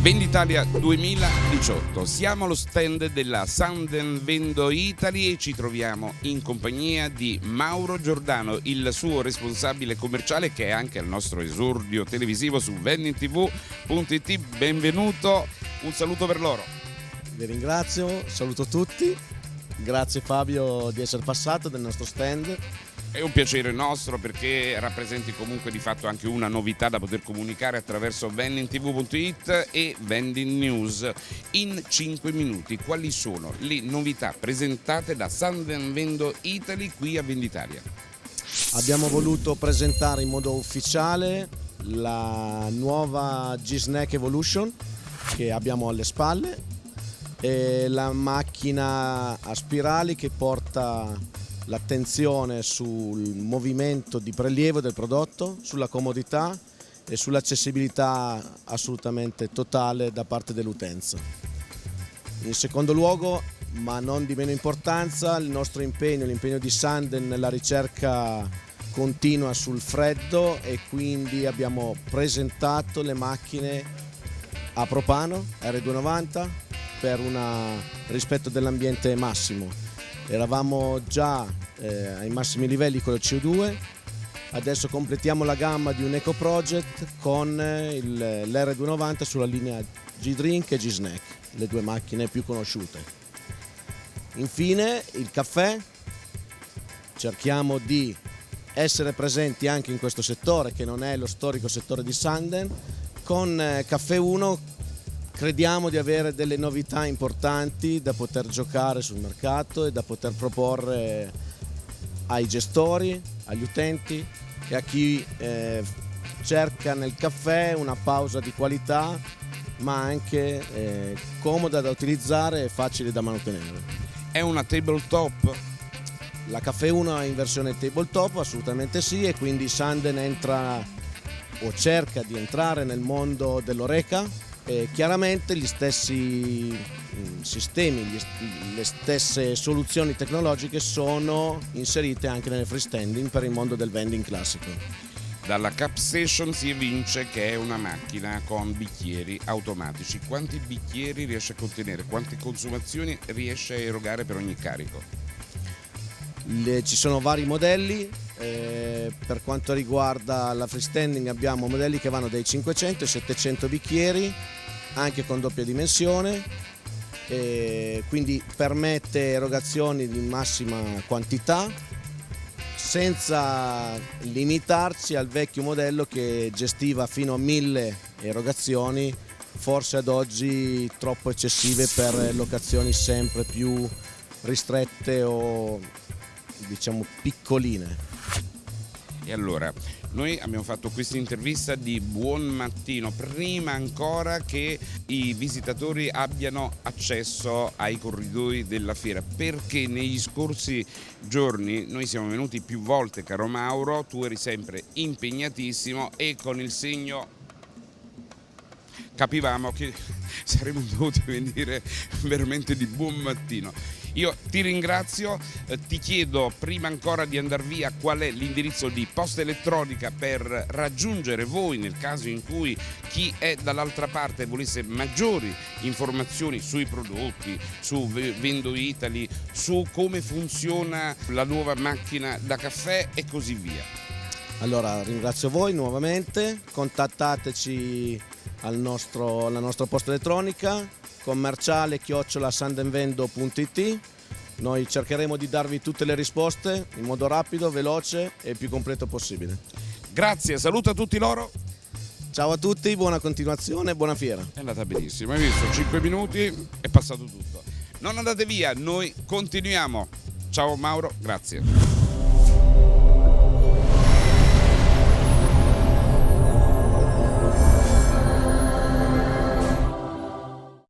Venditalia 2018, siamo allo stand della Sanden Vendo Italy e ci troviamo in compagnia di Mauro Giordano, il suo responsabile commerciale che è anche il nostro esordio televisivo su vendingtv.it. Benvenuto, un saluto per loro. Vi ringrazio, saluto tutti, grazie Fabio di essere passato del nostro stand è un piacere nostro perché rappresenti comunque di fatto anche una novità da poter comunicare attraverso vendingtv.it e Vending News in 5 minuti. Quali sono le novità presentate da Sanden Vendo Italy qui a Venditalia? Abbiamo voluto presentare in modo ufficiale la nuova G-Snack Evolution che abbiamo alle spalle e la macchina a spirali che porta l'attenzione sul movimento di prelievo del prodotto, sulla comodità e sull'accessibilità assolutamente totale da parte dell'utenza. In secondo luogo, ma non di meno importanza, il nostro impegno, l'impegno di Sanden nella ricerca continua sul freddo e quindi abbiamo presentato le macchine a propano R290 per un rispetto dell'ambiente massimo eravamo già eh, ai massimi livelli con il CO2, adesso completiamo la gamma di un Eco Project con l'R290 sulla linea G-Drink e G-Snack, le due macchine più conosciute. Infine il caffè, cerchiamo di essere presenti anche in questo settore che non è lo storico settore di Sanden, con eh, Caffè 1 Crediamo di avere delle novità importanti da poter giocare sul mercato e da poter proporre ai gestori, agli utenti e a chi eh, cerca nel caffè una pausa di qualità ma anche eh, comoda da utilizzare e facile da mantenere. È una tabletop? La Caffè 1 è in versione tabletop, assolutamente sì, e quindi Sanden entra o cerca di entrare nel mondo dell'oreca eh, chiaramente gli stessi mm, sistemi, gli, le stesse soluzioni tecnologiche sono inserite anche nelle freestanding per il mondo del vending classico. Dalla Cap Station si evince che è una macchina con bicchieri automatici. Quanti bicchieri riesce a contenere? Quante consumazioni riesce a erogare per ogni carico? Le, ci sono vari modelli, eh, per quanto riguarda la freestanding abbiamo modelli che vanno dai 500 ai 700 bicchieri, anche con doppia dimensione, eh, quindi permette erogazioni di massima quantità senza limitarci al vecchio modello che gestiva fino a 1000 erogazioni, forse ad oggi troppo eccessive per locazioni sempre più ristrette o diciamo piccoline. E allora, noi abbiamo fatto questa intervista di buon mattino, prima ancora che i visitatori abbiano accesso ai corridoi della fiera, perché negli scorsi giorni noi siamo venuti più volte, caro Mauro, tu eri sempre impegnatissimo e con il segno capivamo che saremmo dovuti venire veramente di buon mattino. Io ti ringrazio, eh, ti chiedo prima ancora di andare via qual è l'indirizzo di posta elettronica per raggiungere voi nel caso in cui chi è dall'altra parte volesse maggiori informazioni sui prodotti, su Vendo Italy, su come funziona la nuova macchina da caffè e così via. Allora ringrazio voi nuovamente, contattateci al nostro, alla nostra posta elettronica commerciale chiocciolasandenvendo.it noi cercheremo di darvi tutte le risposte in modo rapido, veloce e più completo possibile. Grazie, saluto a tutti loro. Ciao a tutti, buona continuazione, buona fiera. È andata benissimo, hai visto? 5 minuti, è passato tutto. Non andate via, noi continuiamo. Ciao Mauro, grazie.